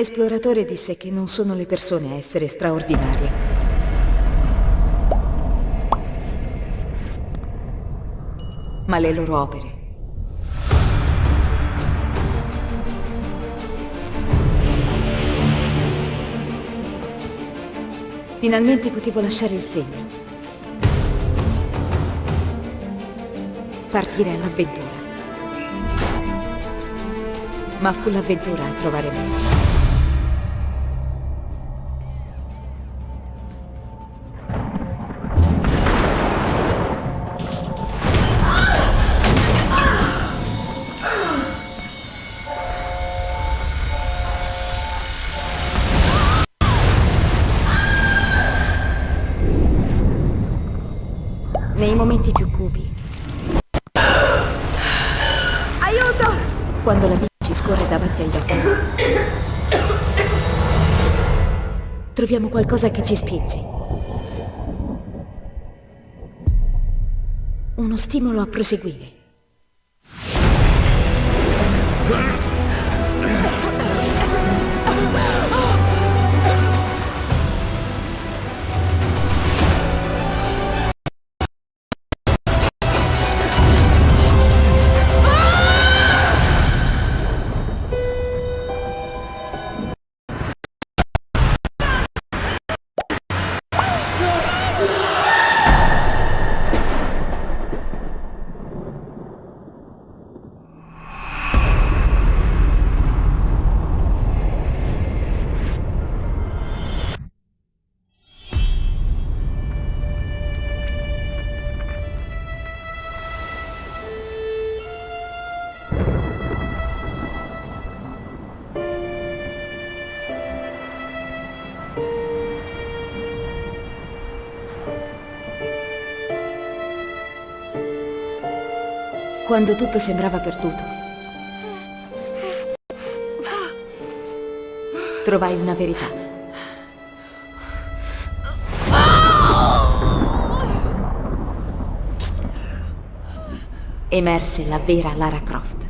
L'esploratore disse che non sono le persone a essere straordinarie. Ma le loro opere. Finalmente potevo lasciare il segno. Partire all'avventura. Ma fu l'avventura a trovare me. Nei momenti più cupi. Aiuto! Quando la bici scorre davanti agli occhi. Troviamo qualcosa che ci spinge. Uno stimolo a proseguire. Quando tutto sembrava perduto. Trovai una verità. Emerse la vera Lara Croft.